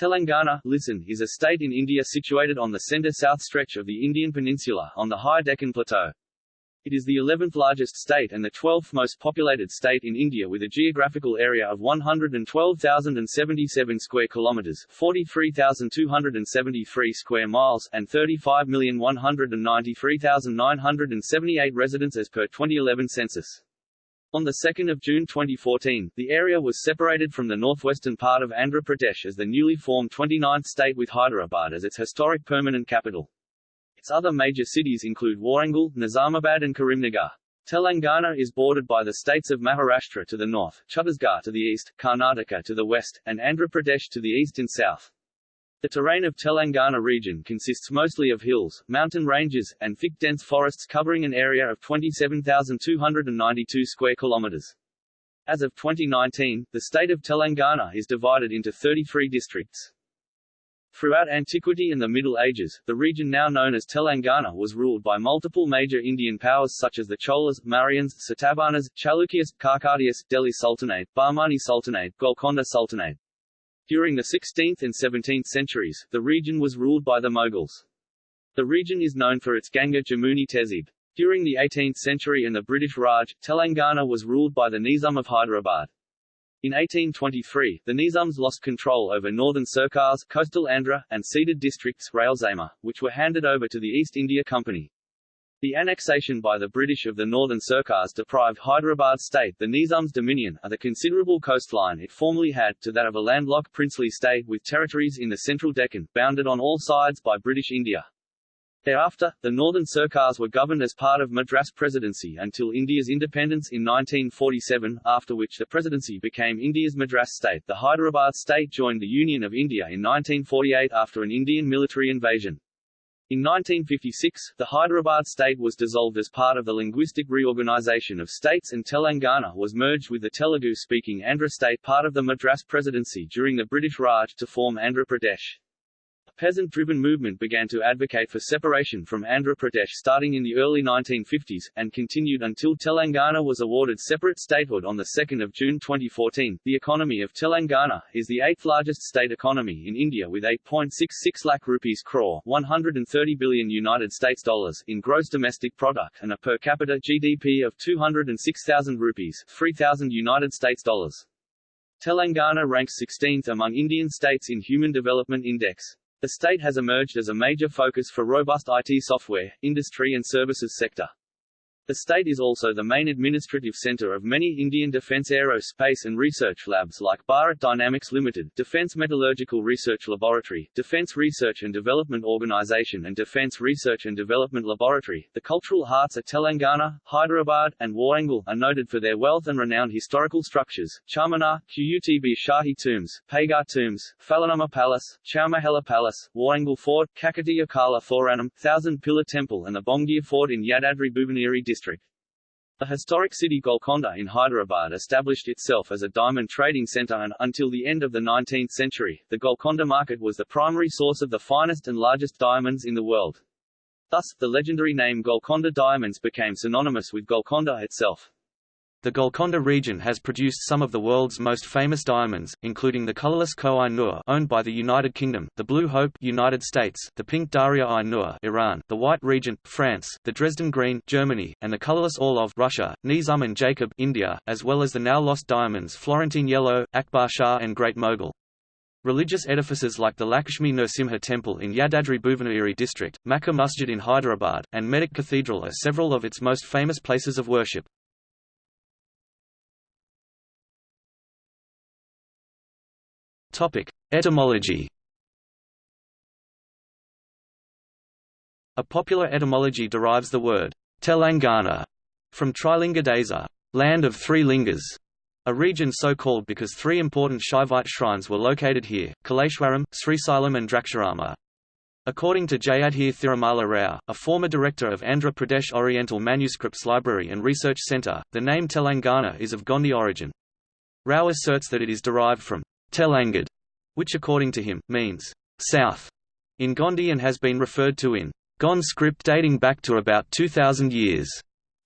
Telangana listen, is a state in India situated on the centre-south stretch of the Indian peninsula, on the high Deccan Plateau. It is the 11th largest state and the 12th most populated state in India with a geographical area of 112,077 square kilometers, 43,273 square miles and 35,193,978 residents as per 2011 census. On 2 June 2014, the area was separated from the northwestern part of Andhra Pradesh as the newly formed 29th state with Hyderabad as its historic permanent capital. Its other major cities include Warangal, Nizamabad and Karimnagar. Telangana is bordered by the states of Maharashtra to the north, Chhattisgarh to the east, Karnataka to the west, and Andhra Pradesh to the east and south. The terrain of Telangana region consists mostly of hills, mountain ranges, and thick dense forests covering an area of 27,292 square kilometers. As of 2019, the state of Telangana is divided into 33 districts. Throughout antiquity and the Middle Ages, the region now known as Telangana was ruled by multiple major Indian powers such as the Cholas, Mauryans, Satavahanas, Chalukyas, Kakatiyas, Delhi Sultanate, Bahmani Sultanate, Golconda Sultanate. During the 16th and 17th centuries, the region was ruled by the Mughals. The region is known for its Ganga Jamuni Tehzeeb. During the 18th century and the British Raj, Telangana was ruled by the Nizam of Hyderabad. In 1823, the Nizams lost control over northern Sirkars, coastal Andhra, and ceded districts Rayalaseema, which were handed over to the East India Company. The annexation by the British of the northern Sirkars deprived Hyderabad state the Nizam's dominion of the considerable coastline it formerly had to that of a landlocked princely state with territories in the central Deccan, bounded on all sides by British India. Thereafter, the northern Sirkars were governed as part of Madras Presidency until India's independence in 1947, after which the presidency became India's Madras state. The Hyderabad state joined the Union of India in 1948 after an Indian military invasion. In 1956, the Hyderabad state was dissolved as part of the linguistic reorganization of states and Telangana was merged with the Telugu-speaking Andhra state part of the Madras Presidency during the British Raj to form Andhra Pradesh peasant-driven movement began to advocate for separation from Andhra Pradesh starting in the early 1950s, and continued until Telangana was awarded separate statehood on 2 June 2014. The economy of Telangana is the eighth largest state economy in India with 8.66 lakh rupees crore 130 billion United States dollars in gross domestic product and a per capita GDP of 206,000 rupees 3,000 United States dollars. Telangana ranks 16th among Indian states in Human Development Index. The state has emerged as a major focus for robust IT software, industry and services sector. The state is also the main administrative center of many Indian defense aerospace and research labs like Bharat Dynamics Limited, Defense Metallurgical Research Laboratory, Defense Research and Development Organization and Defense Research and Development Laboratory. The cultural hearts of Telangana, Hyderabad, and Warangal are noted for their wealth and renowned historical structures, Charminar, Qutb Shahi tombs, Paigah tombs, Falaknuma Palace, Chowmahalla Palace, Warangal Fort, Kakatiya Kala Thoranam, Thousand Pillar Temple and the Bhongir Fort in Yadadri Bhuvanagiri district. The historic city Golconda in Hyderabad established itself as a diamond trading center and, until the end of the 19th century, the Golconda market was the primary source of the finest and largest diamonds in the world. Thus, the legendary name Golconda Diamonds became synonymous with Golconda itself. The Golconda region has produced some of the world's most famous diamonds, including the colorless Koh-i-Noor owned by the United Kingdom, the Blue Hope United States, the pink Darya-i-Noor Iran, the White Regent France, the Dresden Green Germany, and the colorless Orlov Russia, Nizam and Jacob India, as well as the now lost diamonds Florentine Yellow, Akbar Shah and Great Mogul. Religious edifices like the Lakshmi Narasimha Temple in Yadadri Bhuvanagiri district, Makkah Masjid in Hyderabad, and Medak Cathedral are several of its most famous places of worship. Etymology. A popular etymology derives the word Telangana from Trilinga Desa, land of three lingas, a region so called because three important Shaivite shrines were located here, Kaleshwaram, Srisailam and Draksharama. According to Jayadhir Thirumala Rao, a former director of Andhra Pradesh Oriental Manuscripts Library and Research Centre, the name Telangana is of Gondi origin. Rao asserts that it is derived from Telangad, which according to him, means south in Gondi and has been referred to in Gond script dating back to about 2000 years.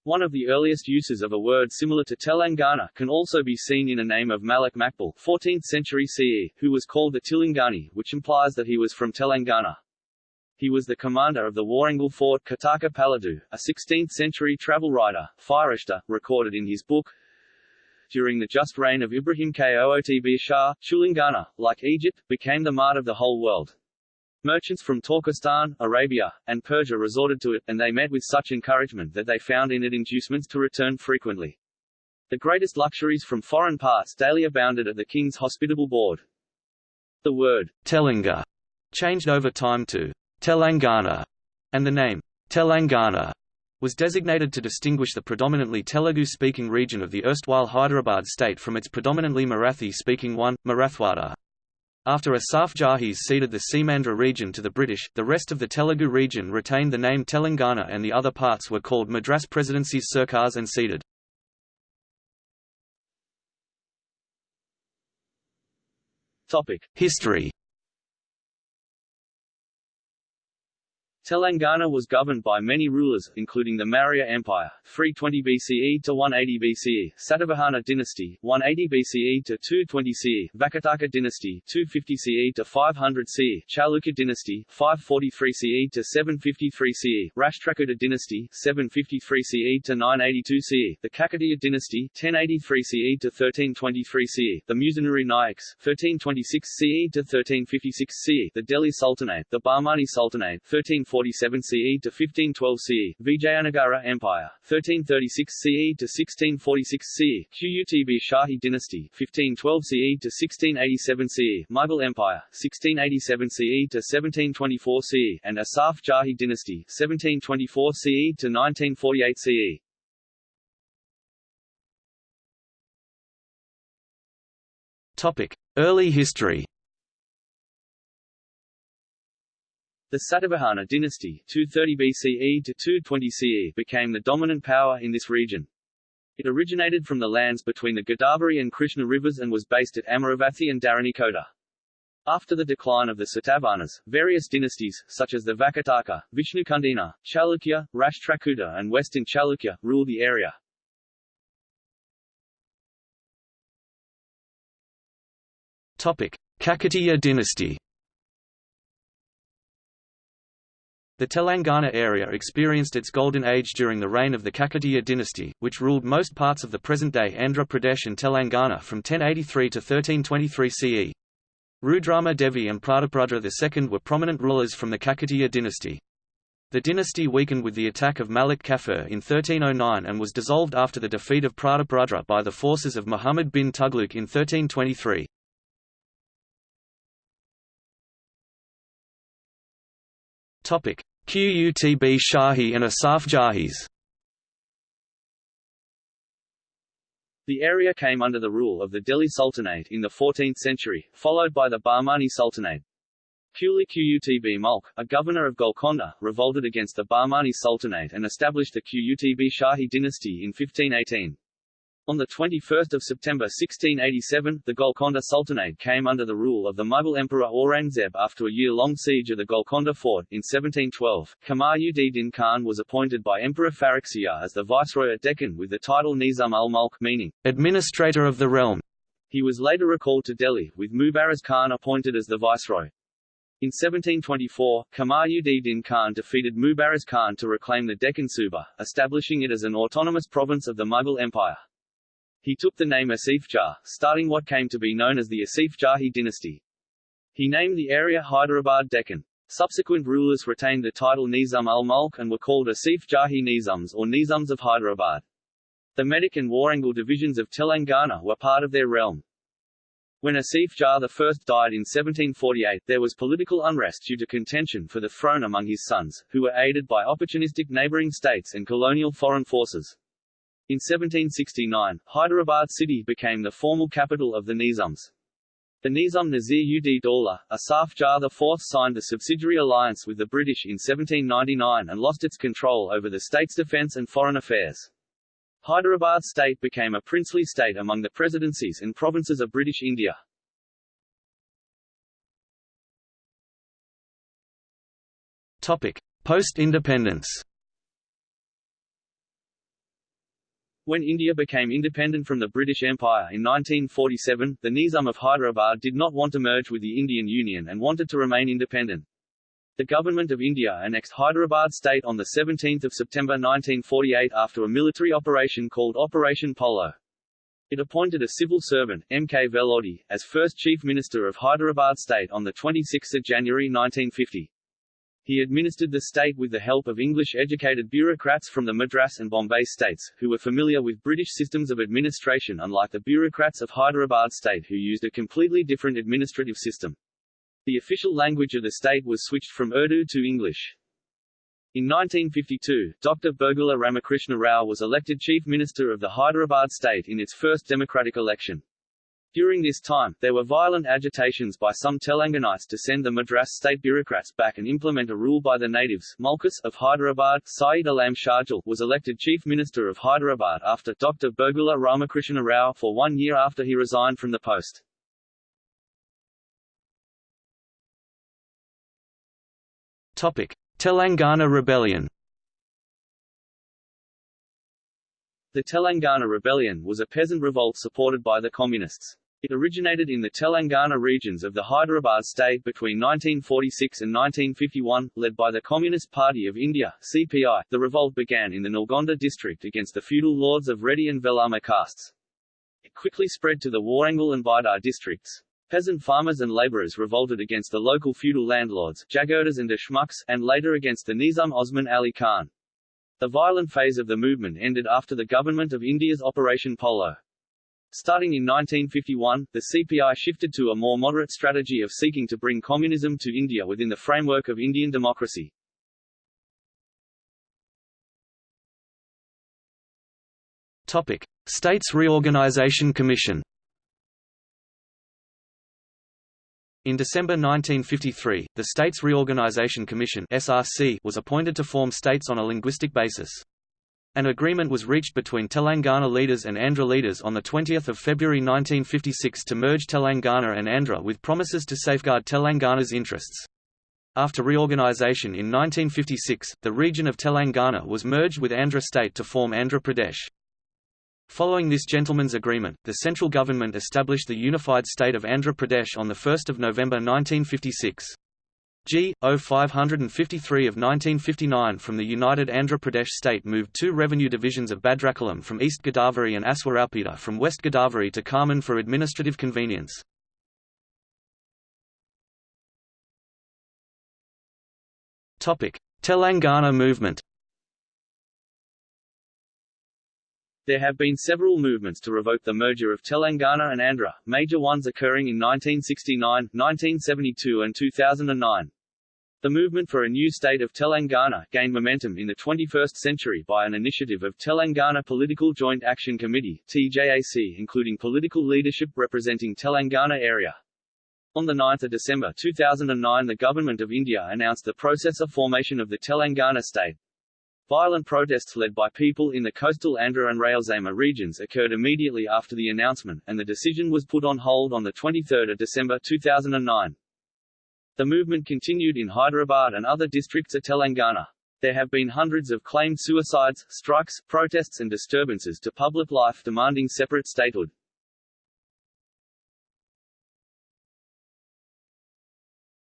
One of the earliest uses of a word similar to Telangana can also be seen in a name of Malik Makbul 14th century CE, who was called the Tilangani, which implies that he was from Telangana. He was the commander of the Warangal fort Kataka Paladu, a 16th-century travel writer, Firishta, recorded in his book. During the just reign of Ibrahim Qutb Shah, Chulangana, like Egypt, became the mart of the whole world. Merchants from Turkestan, Arabia, and Persia resorted to it, and they met with such encouragement that they found in it inducements to return frequently. The greatest luxuries from foreign parts daily abounded at the king's hospitable board. The word Telinga changed over time to Telangana, and the name Telangana was designated to distinguish the predominantly Telugu-speaking region of the erstwhile Hyderabad state from its predominantly Marathi-speaking one, Marathwada. After Asaf Jahis ceded the Seemandhra region to the British, the rest of the Telugu region retained the name Telangana and the other parts were called Madras Presidency's Sarkars and ceded. History Telangana was governed by many rulers, including the Maurya Empire, 320 BCE to 180 BCE, Satavahana dynasty, 180 BCE to 220 CE, Vakataka dynasty, 250 CE to 500 CE, Chalukya dynasty, 543 CE to 753 CE, Rashtrakuta dynasty, 753 CE to 982 CE, the Kakatiya dynasty, 1083 CE to 1323 CE, the Musunuri Nayaks, 1326 CE to 1356 CE, the Delhi Sultanate, the Bahmani Sultanate, 13 1347 CE to 1512 CE, Vijayanagara Empire, 1336 CE to 1646 CE, Qutb Shahi Dynasty, 1512 CE to 1687 CE, Mughal Empire, 1687 CE to 1724 CE, and Asaf Jahi Dynasty, 1724 CE to 1948 CE. Topic: Early history. The Satavahana dynasty 230 BCE to 220 CE became the dominant power in this region. It originated from the lands between the Godavari and Krishna rivers and was based at Amaravathi and Dharanikota. After the decline of the Satavahanas, various dynasties, such as the Vakataka, Vishnukundina, Chalukya, Rashtrakuta and Western Chalukya, ruled the area. Kakatiya dynasty The Telangana area experienced its golden age during the reign of the Kakatiya dynasty, which ruled most parts of the present-day Andhra Pradesh and Telangana from 1083 to 1323 CE. Rudrama Devi and Prataparudra II were prominent rulers from the Kakatiya dynasty. The dynasty weakened with the attack of Malik Kafur in 1309 and was dissolved after the defeat of Prataparudra by the forces of Muhammad bin Tughlaq in 1323. Qutb Shahi and Asaf Jahis. The area came under the rule of the Delhi Sultanate in the 14th century, followed by the Bahmani Sultanate. Quli Qutb Mulk, a governor of Golconda, revolted against the Bahmani Sultanate and established the Qutb Shahi dynasty in 1518. On 21 September 1687, the Golconda Sultanate came under the rule of the Mughal Emperor Aurangzeb after a year-long siege of the Golconda fort. In 1712, Kamar-ud-Din Khan was appointed by Emperor Farrukhsiyar as the viceroy at Deccan with the title Nizam ul-Mulk meaning, administrator of the realm. He was later recalled to Delhi, with Mubariz Khan appointed as the viceroy. In 1724, Kamar-ud-Din Khan defeated Mubariz Khan to reclaim the Deccan Suba, establishing it as an autonomous province of the Mughal Empire. He took the name Asif Jah, starting what came to be known as the Asif Jahi dynasty. He named the area Hyderabad Deccan. Subsequent rulers retained the title Nizam al-Mulk and were called Asif Jahi Nizams or Nizams of Hyderabad. The Medak and Warangal divisions of Telangana were part of their realm. When Asif Jah I died in 1748, there was political unrest due to contention for the throne among his sons, who were aided by opportunistic neighboring states and colonial foreign forces. In 1769, Hyderabad city became the formal capital of the Nizams. The Nizam Nasir ud Daulah, Asaf Jah IV signed a subsidiary alliance with the British in 1799 and lost its control over the state's defence and foreign affairs. Hyderabad state became a princely state among the presidencies and provinces of British India. Post-independence When India became independent from the British Empire in 1947, the Nizam of Hyderabad did not want to merge with the Indian Union and wanted to remain independent. The Government of India annexed Hyderabad state on 17 September 1948 after a military operation called Operation Polo. It appointed a civil servant, M. K. Vellodi, as first Chief Minister of Hyderabad state on 26 January 1950. He administered the state with the help of English-educated bureaucrats from the Madras and Bombay states, who were familiar with British systems of administration unlike the bureaucrats of Hyderabad state who used a completely different administrative system. The official language of the state was switched from Urdu to English. In 1952, Dr. Burgula Ramakrishna Rao was elected Chief Minister of the Hyderabad state in its first democratic election. During this time, there were violent agitations by some Telanganites to send the Madras state bureaucrats back and implement a rule by the natives Mulkis of Hyderabad. Syed Alam Shahjal was elected Chief Minister of Hyderabad after Dr. Burgula Ramakrishna Rao for one year after he resigned from the post. Topic: Telangana Rebellion. The Telangana Rebellion was a peasant revolt supported by the Communists. It originated in the Telangana regions of the Hyderabad state between 1946 and 1951, led by the Communist Party of India (CPI). The revolt began in the Nalgonda district against the feudal lords of Reddy and Velama castes. It quickly spread to the Warangal and Bidar districts. Peasant farmers and laborers revolted against the local feudal landlords, Jagirdars and Deshmukhs, and later against the Nizam Osman Ali Khan. The violent phase of the movement ended after the Government of India's Operation Polo. Starting in 1951, the CPI shifted to a more moderate strategy of seeking to bring communism to India within the framework of Indian democracy. Topic: States Reorganisation Commission. In December 1953, the States Reorganisation Commission (SRC) was appointed to form states on a linguistic basis. An agreement was reached between Telangana leaders and Andhra leaders on 20 February 1956 to merge Telangana and Andhra with promises to safeguard Telangana's interests. After reorganisation in 1956, the region of Telangana was merged with Andhra state to form Andhra Pradesh. Following this gentleman's agreement, the central government established the unified state of Andhra Pradesh on 1 November 1956. G. 553 of 1959 from the united Andhra Pradesh state moved two revenue divisions of Bhadrachalam from East Godavari and Aswaraopeta from West Godavari to Khammam for administrative convenience. Telangana movement There have been several movements to revoke the merger of Telangana and Andhra, major ones occurring in 1969, 1972 and 2009. The movement for a new state of Telangana gained momentum in the 21st century by an initiative of Telangana Political Joint Action Committee TJAC including political leadership representing Telangana area. On 9 December 2009 the Government of India announced the process of formation of the Telangana state, Violent protests led by people in the coastal Andhra and Rayalaseema regions occurred immediately after the announcement, and the decision was put on hold on 23 December 2009. The movement continued in Hyderabad and other districts of Telangana. There have been hundreds of claimed suicides, strikes, protests and disturbances to public life demanding separate statehood.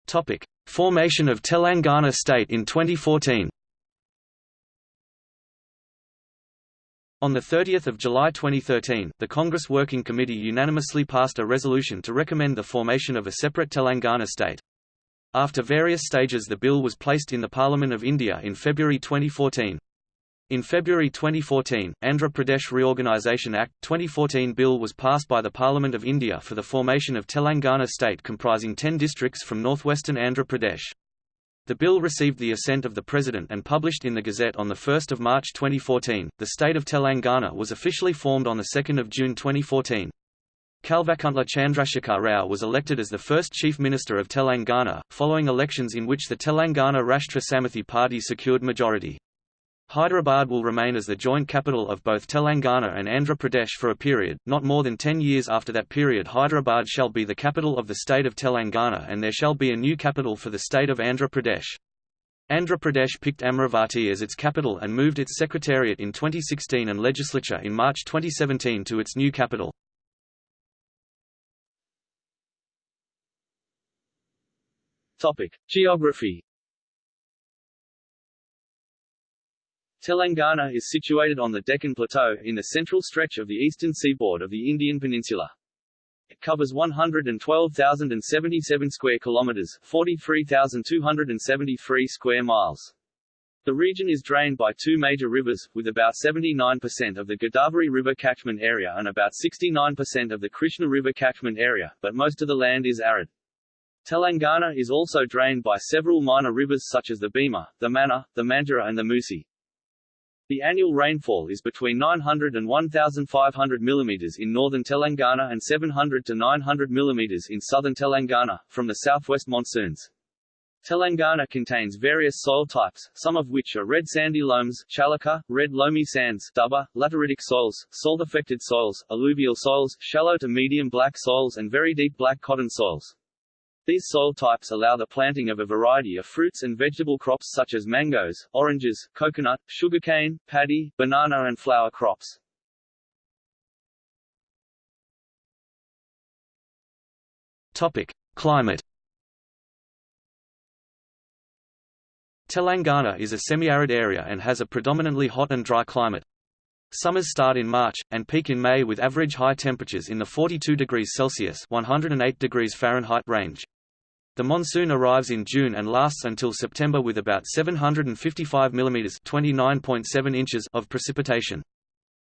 Topic: Formation of Telangana state in 2014. On 30 July 2013, the Congress Working Committee unanimously passed a resolution to recommend the formation of a separate Telangana state. After various stages the bill was placed in the Parliament of India in February 2014. In February 2014, Andhra Pradesh Reorganisation Act, 2014 bill was passed by the Parliament of India for the formation of Telangana state comprising 10 districts from northwestern Andhra Pradesh. The bill received the assent of the President and published in the Gazette on 1 March 2014. The state of Telangana was officially formed on 2 June 2014. Kalvakuntla Chandrasekhar Rao was elected as the first Chief Minister of Telangana, following elections in which the Telangana Rashtra Samithi party secured majority. Hyderabad will remain as the joint capital of both Telangana and Andhra Pradesh for a period, not more than ten years after that period Hyderabad shall be the capital of the state of Telangana and there shall be a new capital for the state of Andhra Pradesh. Andhra Pradesh picked Amaravati as its capital and moved its secretariat in 2016 and legislature in March 2017 to its new capital. Topic: Geography. Telangana is situated on the Deccan Plateau, in the central stretch of the eastern seaboard of the Indian peninsula. It covers 112,077 square kilometers, 43,273 square miles. The region is drained by two major rivers, with about 79% of the Godavari River catchment area and about 69% of the Krishna River catchment area, but most of the land is arid. Telangana is also drained by several minor rivers such as the Bhima, the Manna, the Mandara and the Musi. The annual rainfall is between 900 and 1,500 mm in northern Telangana and 700 to 900 mm in southern Telangana, from the southwest monsoons. Telangana contains various soil types, some of which are red sandy loams, chalaka, red loamy sands, dubba, lateritic soils, salt-affected soils, alluvial soils, shallow to medium black soils and very deep black cotton soils. These soil types allow the planting of a variety of fruits and vegetable crops such as mangoes, oranges, coconut, sugarcane, paddy, banana and flower crops. Topic: Climate. Telangana is a semi-arid area and has a predominantly hot and dry climate. Summers start in March, and peak in May with average high temperatures in the 42 degrees Celsius 108 degrees Fahrenheit range. The monsoon arrives in June and lasts until September with about 755 mm (29.7 inches) of precipitation.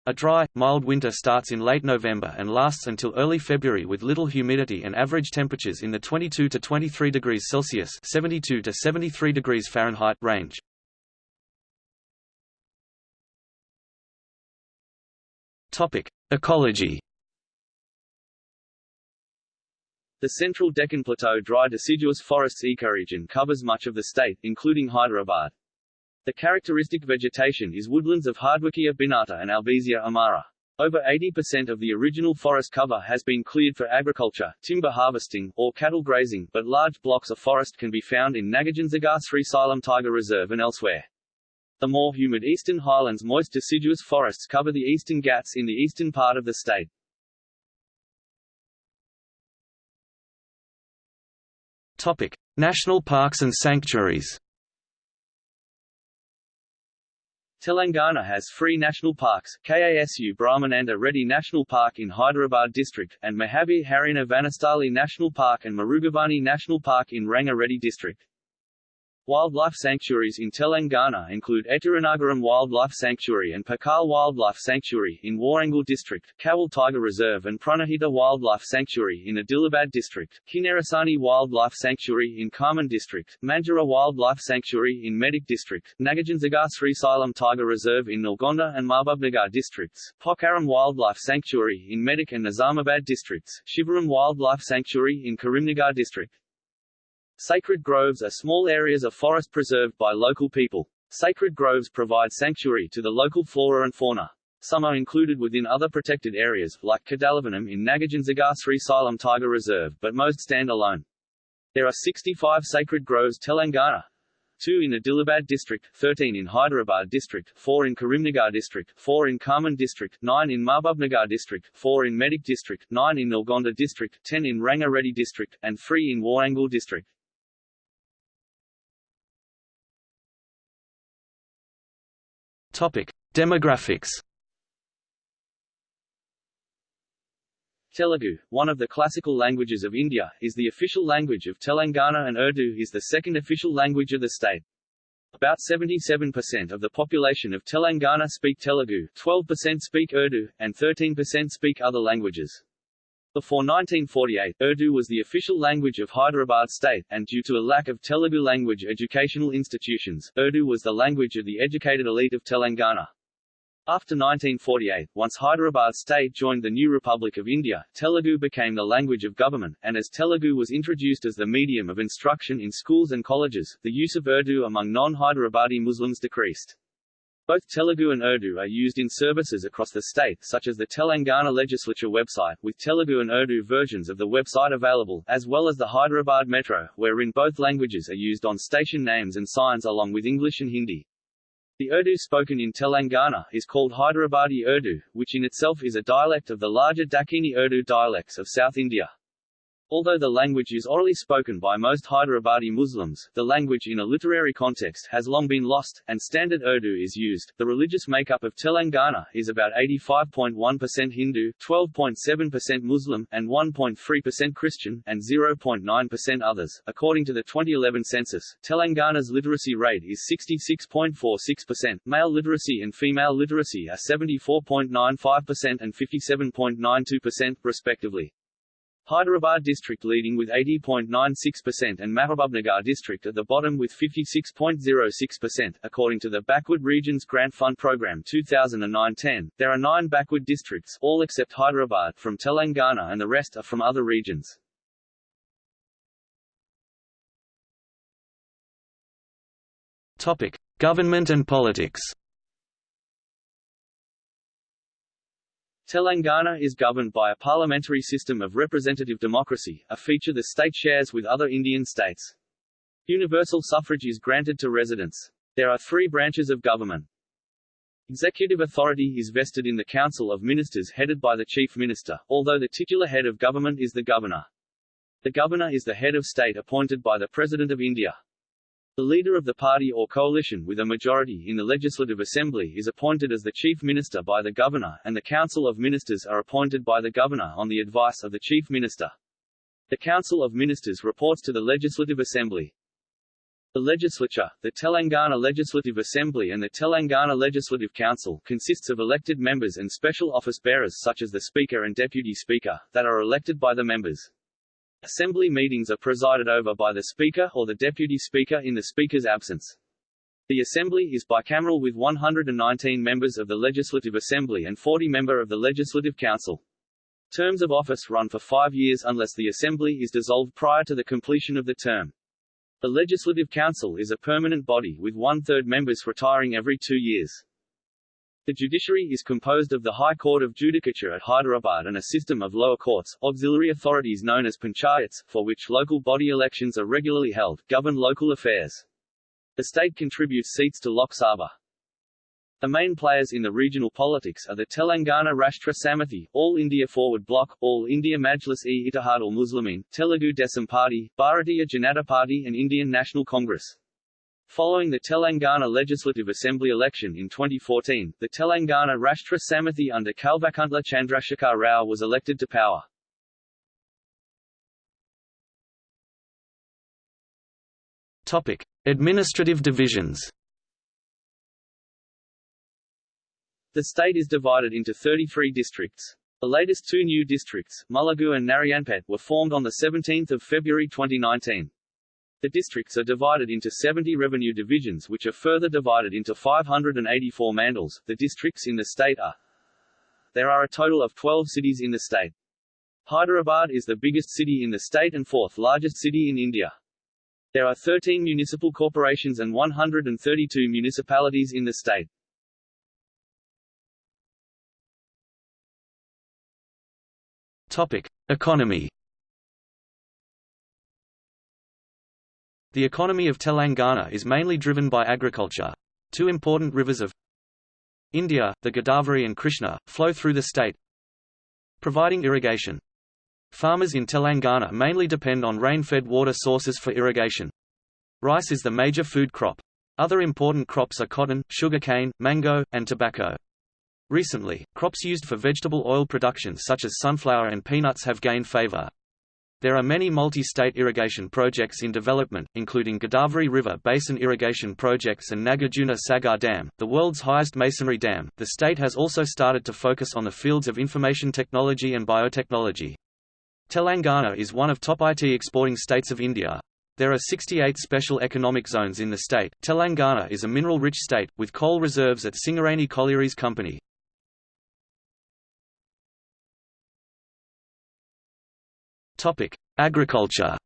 A dry, mild winter starts in late November and lasts until early February with little humidity and average temperatures in the 22 to 23 degrees Celsius (72 to 73 degrees Fahrenheit) range. Topic: Ecology. The central Deccan Plateau dry deciduous forests ecoregion covers much of the state, including Hyderabad. The characteristic vegetation is woodlands of Hardwickia binata and Albizia amara. Over 80% of the original forest cover has been cleared for agriculture, timber harvesting, or cattle grazing, but large blocks of forest can be found in Nagarjunsagar Srisailam Tiger Reserve and elsewhere. The more humid eastern highlands moist deciduous forests cover the eastern Ghats in the eastern part of the state. Topic: National parks and sanctuaries. Telangana has three national parks, KASU Brahmananda Reddy National Park in Hyderabad district, and Mahavir Harina Vanasthali National Park and Mrugavani National Park in Rangareddy district. Wildlife sanctuaries in Telangana include Eturnagaram Wildlife Sanctuary and Pakal Wildlife Sanctuary in Warangal District, Kawal Tiger Reserve and Pranahita Wildlife Sanctuary in Adilabad District, Kinnerasani Wildlife Sanctuary in Khammam District, Manjira Wildlife Sanctuary in Medak District, Nagarjunsagar Srisailam Tiger Reserve in Nalgonda and Mahbubnagar Districts, Pocharam Wildlife Sanctuary in Medak and Nizamabad Districts, Shivaram Wildlife Sanctuary in Karimnagar District. Sacred groves are small areas of forest preserved by local people. Sacred groves provide sanctuary to the local flora and fauna. Some are included within other protected areas, like Kadalavanam in Nagarjunsagar Srisailam Tiger Reserve, but most stand alone. There are 65 sacred groves Telangana, 2 in Adilabad district, 13 in Hyderabad district, 4 in Karimnagar district, 4 in Khammam district, 9 in Mahbubnagar district, 4 in Medak district, 9 in Nalgonda district, 10 in Rangareddy district, and 3 in Warangal district. Demographics. Telugu, one of the classical languages of India, is the official language of Telangana and Urdu is the second official language of the state. About 77% of the population of Telangana speak Telugu, 12% speak Urdu, and 13% speak other languages. Before 1948, Urdu was the official language of Hyderabad state, and due to a lack of Telugu language educational institutions, Urdu was the language of the educated elite of Telangana. After 1948, once Hyderabad state joined the new Republic of India, Telugu became the language of government, and as Telugu was introduced as the medium of instruction in schools and colleges, the use of Urdu among non-Hyderabadi Muslims decreased. Both Telugu and Urdu are used in services across the state such as the Telangana Legislature website, with Telugu and Urdu versions of the website available, as well as the Hyderabad Metro, wherein both languages are used on station names and signs along with English and Hindi. The Urdu spoken in Telangana is called Hyderabadi Urdu, which in itself is a dialect of the larger Dakhini Urdu dialects of South India. Although the language is orally spoken by most Hyderabadi Muslims, the language in a literary context has long been lost, and standard Urdu is used. The religious makeup of Telangana is about 85.1% Hindu, 12.7% Muslim, and 1.3% Christian, and 0.9% others. According to the 2011 census, Telangana's literacy rate is 66.46%. Male literacy and female literacy are 74.95% and 57.92%, respectively. Hyderabad district leading with 80.96% and Mahabubnagar district at the bottom with 56.06%. According to the Backward Regions Grant Fund Program 2009-10, there are nine backward districts, all except Hyderabad, from Telangana and the rest are from other regions. Topic: Government and politics. Telangana is governed by a parliamentary system of representative democracy, a feature the state shares with other Indian states. Universal suffrage is granted to residents. There are three branches of government. Executive authority is vested in the Council of Ministers headed by the Chief Minister, although the titular head of government is the Governor. The Governor is the head of state appointed by the President of India. The leader of the party or coalition with a majority in the Legislative Assembly is appointed as the Chief Minister by the Governor, and the Council of Ministers are appointed by the Governor on the advice of the Chief Minister. The Council of Ministers reports to the Legislative Assembly. The legislature, the Telangana Legislative Assembly and the Telangana Legislative Council, consists of elected members and special office bearers such as the Speaker and Deputy Speaker, that are elected by the members. Assembly meetings are presided over by the Speaker or the Deputy Speaker in the Speaker's absence. The Assembly is bicameral with 119 members of the Legislative Assembly and 40 member of the Legislative Council. Terms of office run for five years unless the Assembly is dissolved prior to the completion of the term. The Legislative Council is a permanent body with one-third members retiring every two years. The judiciary is composed of the High Court of Judicature at Hyderabad and a system of lower courts, auxiliary authorities known as panchayats, for which local body elections are regularly held, govern local affairs. The state contributes seats to Lok Sabha. The main players in the regional politics are the Telangana Rashtra Samithi, All India Forward Bloc, All India Majlis-e Ittihad al-Muslimin, Telugu Desam Party, Bharatiya Janata Party and Indian National Congress. Following the Telangana Legislative Assembly election in 2014, the Telangana Rashtra Samithi under Kalvakuntla Chandrasekhar Rao was elected to power. Topic: Administrative divisions. The state is divided into 33 districts. The latest two new districts, Mulugu and Narayanpet, were formed on 17 February 2019. The districts are divided into 70 revenue divisions which are further divided into 584 mandals. The districts in the state are There are a total of 12 cities in the state. Hyderabad is the biggest city in the state and fourth largest city in India. There are 13 municipal corporations and 132 municipalities in the state. Topic: Economy The economy of Telangana is mainly driven by agriculture. Two important rivers of India, the Godavari and Krishna, flow through the state, providing irrigation. Farmers in Telangana mainly depend on rain-fed water sources for irrigation. Rice is the major food crop. Other important crops are cotton, sugarcane, mango, and tobacco. Recently, crops used for vegetable oil production such as sunflower and peanuts have gained favor. There are many multi-state irrigation projects in development, including Godavari River Basin Irrigation Projects and Nagarjuna Sagar Dam, the world's highest masonry dam. The state has also started to focus on the fields of information technology and biotechnology. Telangana is one of top IT exporting states of India. There are 68 special economic zones in the state. Telangana is a mineral-rich state, with coal reserves at Singareni Collieries Company. Agriculture.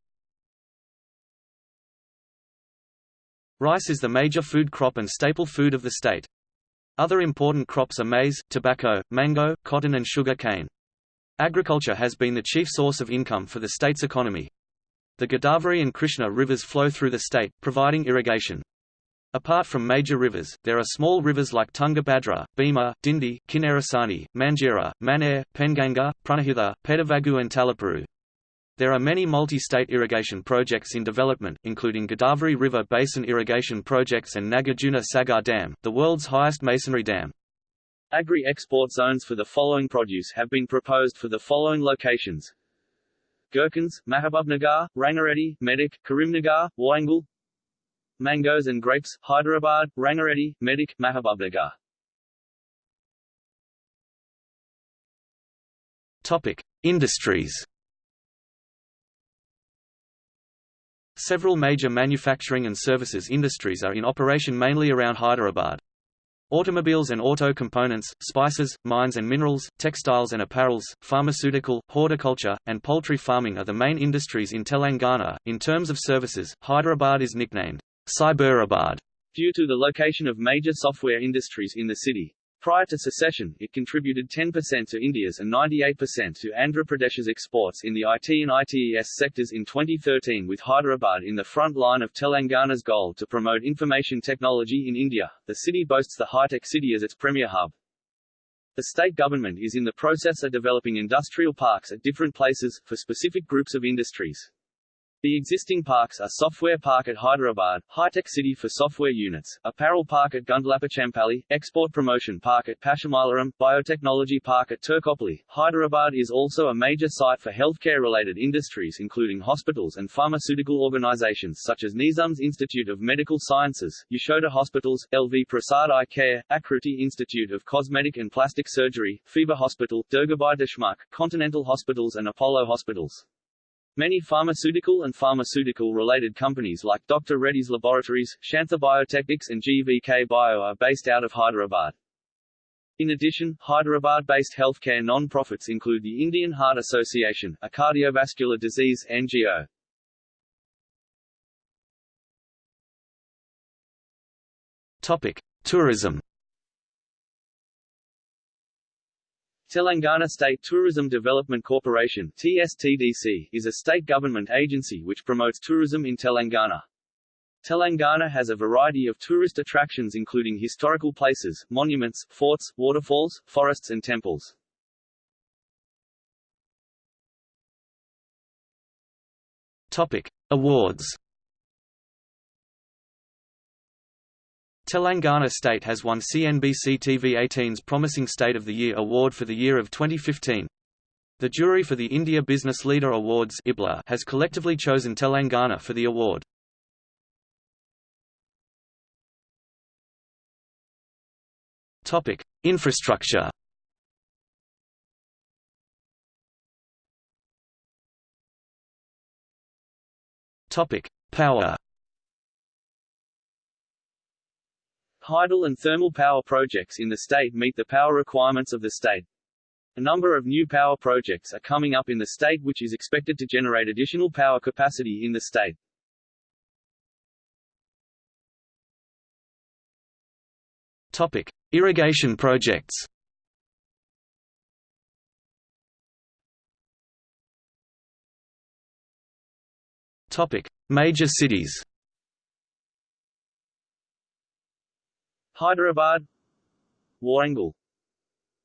Rice is the major food crop and staple food of the state. Other important crops are maize, tobacco, mango, cotton and sugar cane. Agriculture has been the chief source of income for the state's economy. The Godavari and Krishna rivers flow through the state, providing irrigation. Apart from major rivers, there are small rivers like Tungabhadra, Bhima, Dindi, Kinnerasani, Manjira, Manair, Penganga, Pranahita, Pedavagu and Talapuru. There are many multi-state irrigation projects in development, including Godavari River Basin Irrigation Projects and Nagarjuna Sagar Dam, the world's highest masonry dam. Agri-export zones for the following produce have been proposed for the following locations. Gherkins, Mahabubnagar, Rangareddy, Medak, Karimnagar, Warangal Mangoes and grapes, Hyderabad, Rangareddy, Medak, Mahabubnagar Topic. Industries Several major manufacturing and services industries are in operation mainly around Hyderabad. Automobiles and auto components, spices, mines and minerals, textiles and apparels, pharmaceutical, horticulture, and poultry farming are the main industries in Telangana. In terms of services, Hyderabad is nicknamed Cyberabad due to the location of major software industries in the city. Prior to secession, it contributed 10% to India's and 98% to Andhra Pradesh's exports in the IT and ITES sectors in 2013 with Hyderabad in the front line of Telangana's goal to promote information technology in India. The city boasts the high-tech city as its premier hub. The state government is in the process of developing industrial parks at different places, for specific groups of industries. The existing parks are Software Park at Hyderabad, High-Tech City for software units, Apparel Park at Gundlapochampally, Export Promotion Park at Pashamalaram, Biotechnology Park at Turkapally. Hyderabad is also a major site for healthcare-related industries including hospitals and pharmaceutical organizations such as Nizam's Institute of Medical Sciences, Yashoda Hospitals, LV Prasad Eye Care, Akruti Institute of Cosmetic and Plastic Surgery, FIBA Hospital, Durgabai Deshmukh, Continental Hospitals and Apollo Hospitals. Many pharmaceutical and pharmaceutical-related companies like Dr. Reddy's Laboratories, Shantha Biotechnics and GVK Bio are based out of Hyderabad. In addition, Hyderabad-based healthcare non-profits include the Indian Heart Association, a cardiovascular disease NGO. Topic: Tourism. Telangana State Tourism Development Corporation TSTDC, is a state government agency which promotes tourism in Telangana. Telangana has a variety of tourist attractions including historical places, monuments, forts, waterfalls, forests and temples. Topic. Awards Telangana State has won CNBC TV 18's Promising State of the Year award for the year of 2015. The jury for the India Business Leader Awards IBLA has collectively chosen Telangana for the award. Topic: Infrastructure. Topic: Power. Hydel and thermal power projects in the state meet the power requirements of the state. A number of new power projects are coming up in the state which is expected to generate additional power capacity in the state. Topic: Irrigation projects. Topic: Major cities. Hyderabad Warangal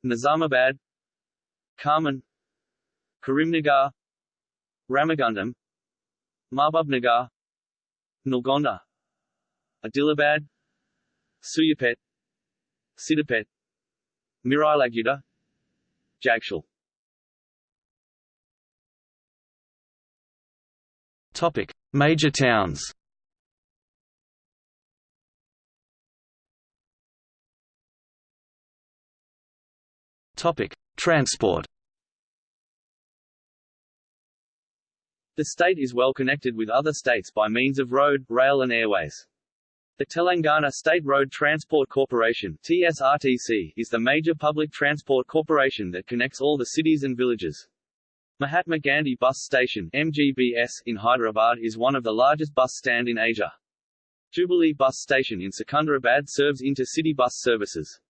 Nizamabad Khammam Karimnagar Ramagundam Mahbubnagar Nalgonda Adilabad Suryapet Siddipet Miryalaguda Jagtial Topic: Major towns. Topic: Transport. The state is well connected with other states by means of road, rail and airways. The Telangana State Road Transport Corporation TSRTC, is the major public transport corporation that connects all the cities and villages. Mahatma Gandhi Bus Station MGBS in Hyderabad is one of the largest bus stand in Asia. Jubilee Bus Station in Secunderabad serves intercity bus services.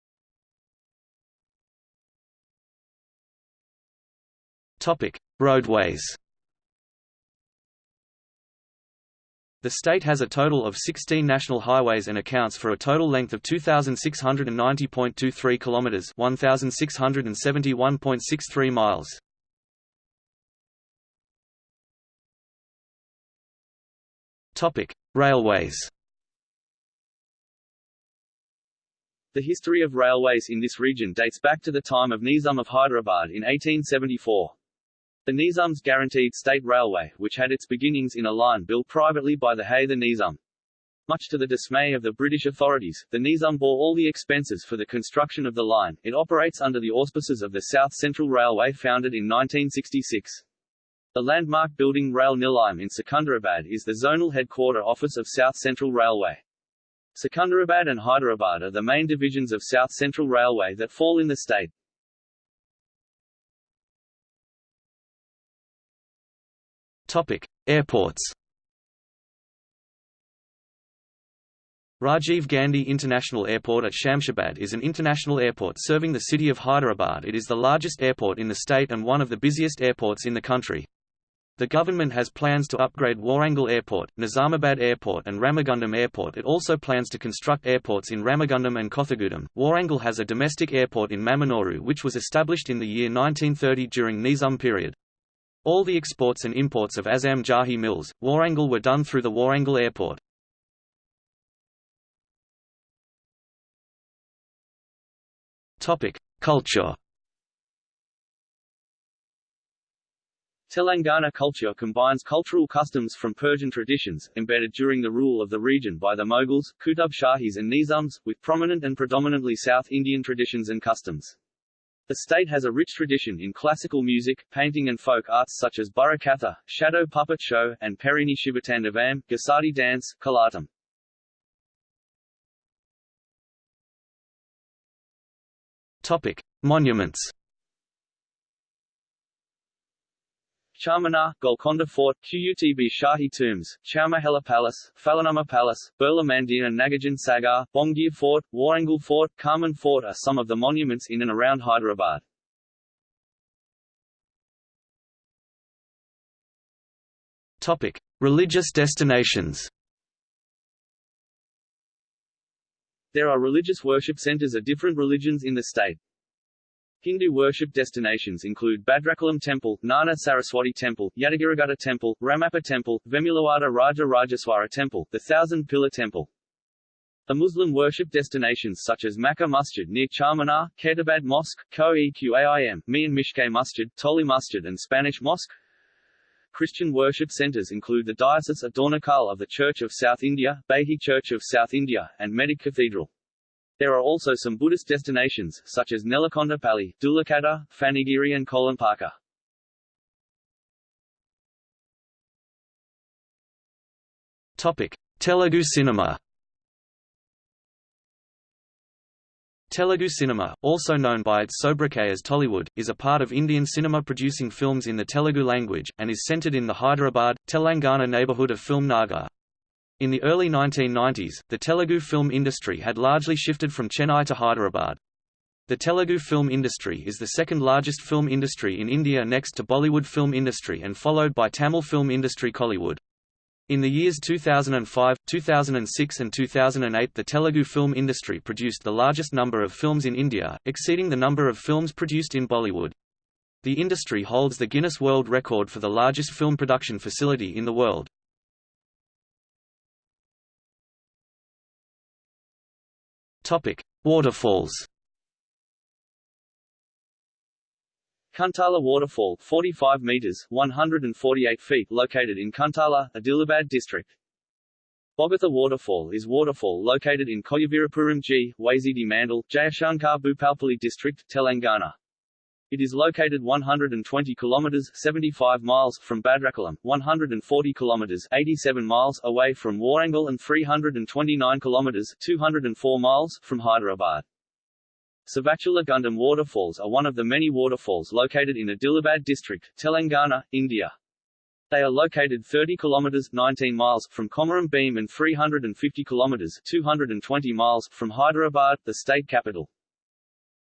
Topic: Roadways. The state has a total of 16 national highways and accounts for a total length of 2690.23 kilometers, 1671.63 miles. Topic: Railways. The history of railways in this region dates back to the time of Nizam of Hyderabad in 1874. The Nizam's Guaranteed State Railway, which had its beginnings in a line built privately by the Hayther Nizam. Much to the dismay of the British authorities, the Nizam bore all the expenses for the construction of the line. It operates under the auspices of the South Central Railway founded in 1966. The landmark building Rail Nilayam in Secunderabad is the zonal headquarter office of South Central Railway. Secunderabad and Hyderabad are the main divisions of South Central Railway that fall in the state. Airports. Rajiv Gandhi International Airport at Shamshabad is an international airport serving the city of Hyderabad. It is the largest airport in the state and one of the busiest airports in the country. The government has plans to upgrade Warangal Airport, Nizamabad Airport and Ramagundam Airport. It also plans to construct airports in Ramagundam and Kothagudem. Warangal has a domestic airport in Mamnoor which was established in the year 1930 during Nizam period. All the exports and imports of Azam Jahi mills, Warangal were done through the Warangal Airport. Culture Telangana culture combines cultural customs from Persian traditions, embedded during the rule of the region by the Mughals, Qutb Shahis and Nizams, with prominent and predominantly South Indian traditions and customs. The state has a rich tradition in classical music, painting and folk arts such as Burrakatha, shadow puppet show, and Perini Shivatandavam, Gusadi dance, Kolatam. Topic: Monuments Charminar, Golconda Fort, Qutb Shahi Tombs, Chowmahalla Palace, Falaknuma Palace, Birla and Nagarjun Sagar, Bhongir Fort, Warangal Fort, Carmen Fort are some of the monuments in and around Hyderabad. Topic: Religious destinations. There are religious worship centers of different religions in the state. Hindu worship destinations include Bhadrachalam Temple, Gnana Saraswati Temple, Yadagirigutta Temple, Ramappa Temple, Vemulawada Raja Rajeswara Temple, the Thousand Pillar Temple. The Muslim worship destinations such as Makkah Masjid near Charminar, Khairatabad Mosque, Ko-Eqaim, Mian Mishke Masjid, Toli Masjid and Spanish Mosque. Christian worship centers include the Diocese of Dornakal of the Church of South India, Behi Church of South India, and Medak Cathedral. There are also some Buddhist destinations, such as Nelakondapalli, Dhulikatta, Phanigiri and Kolanupaka. Topic: Telugu cinema. Telugu cinema, also known by its sobriquet as Tollywood, is a part of Indian cinema producing films in the Telugu language, and is centered in the Hyderabad, Telangana neighborhood of Film Nagar. In the early 1990s, the Telugu film industry had largely shifted from Chennai to Hyderabad. The Telugu film industry is the second largest film industry in India next to Bollywood film industry and followed by Tamil film industry Kollywood. In the years 2005, 2006 and 2008 the Telugu film industry produced the largest number of films in India, exceeding the number of films produced in Bollywood. The industry holds the Guinness World Record for the largest film production facility in the world. Topic: Waterfalls. Kuntala Waterfall, 45 meters (148 feet), located in Kuntala, Adilabad district. Bogatha Waterfall is waterfall located in Koyavirapuram G, Wazidi Mandal, Jayashankar Bhupalpally district, Telangana. It is located 120 kilometers 75 miles from Bhadrachalam, 140 kilometers 87 miles away from Warangal and 329 kilometers 204 miles from Hyderabad. Savachula Gundam waterfalls are one of the many waterfalls located in Adilabad district, Telangana, India. They are located 30 kilometers 19 miles from Komaram Bheem and 350 kilometers 220 miles from Hyderabad, the state capital.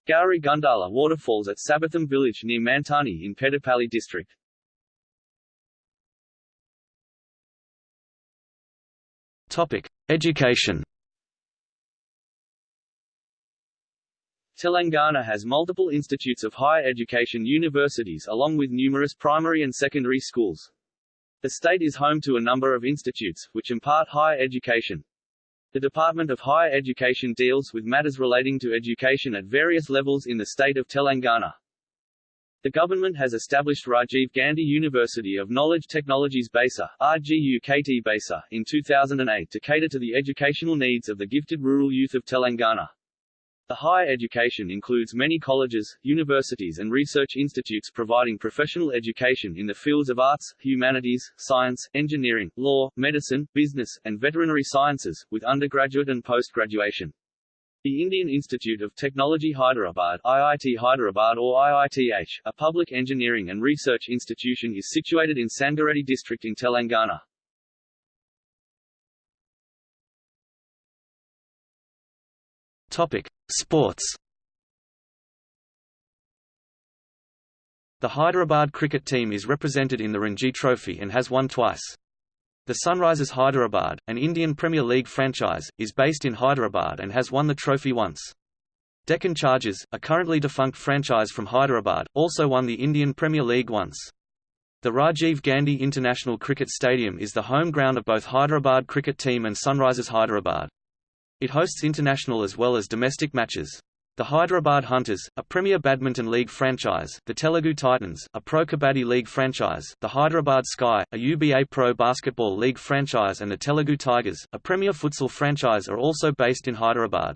Gauri Gundala waterfalls at Sabatham village near Manthani in Peddapalli district. Topic: Education. Telangana has multiple institutes of higher education universities along with numerous primary and secondary schools. The state is home to a number of institutes, which impart higher education. The Department of Higher Education deals with matters relating to education at various levels in the state of Telangana. The government has established Rajiv Gandhi University of Knowledge Technologies Basa RGUKT Baisa in 2008 to cater to the educational needs of the gifted rural youth of Telangana. The higher education includes many colleges, universities and research institutes providing professional education in the fields of arts, humanities, science, engineering, law, medicine, business, and veterinary sciences, with undergraduate and post-graduation. The Indian Institute of Technology Hyderabad IIT Hyderabad or IITH, a public engineering and research institution is situated in Sangareddy district in Telangana. Topic: Sports. The Hyderabad cricket team is represented in the Ranji Trophy and has won twice. The Sunrisers Hyderabad, an Indian Premier League franchise, is based in Hyderabad and has won the trophy once. Deccan Chargers, a currently defunct franchise from Hyderabad, also won the Indian Premier League once. The Rajiv Gandhi International Cricket Stadium is the home ground of both Hyderabad cricket team and Sunrisers Hyderabad. It hosts international as well as domestic matches. The Hyderabad Hunters, a Premier Badminton League franchise, the Telugu Titans, a Pro Kabaddi League franchise, the Hyderabad Sky, a UBA Pro Basketball League franchise and the Telugu Tigers, a Premier Futsal franchise are also based in Hyderabad.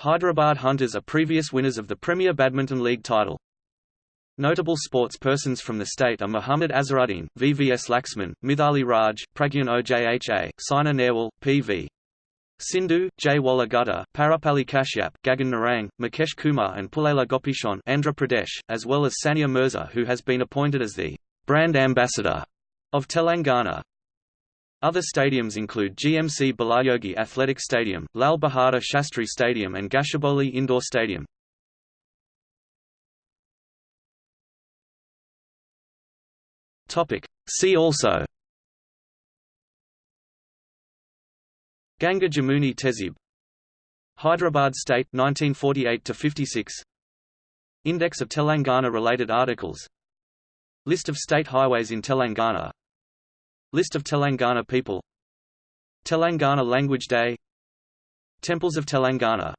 Hyderabad Hunters are previous winners of the Premier Badminton League title. Notable sports persons from the state are Muhammad Azharuddin, VVS Laxman, Mithali Raj, Pragyan Ojha, Saina Nehwal, P.V. Sindhu, Jwala Gutta, Parupalli Kashyap, Gagan Narang, Mukesh Kumar and Pullela Gopichand Andhra Pradesh, as well as Sania Mirza who has been appointed as the «brand ambassador» of Telangana. Other stadiums include GMC Balayogi Athletic Stadium, Lal Bahadur Shastri Stadium and Gachibowli Indoor Stadium. See also Ganga Jamuni Tehzeeb. Hyderabad State 1948 to 56 Index of Telangana related articles. List of state highways in Telangana. List of Telangana people. Telangana Language Day. Temples of Telangana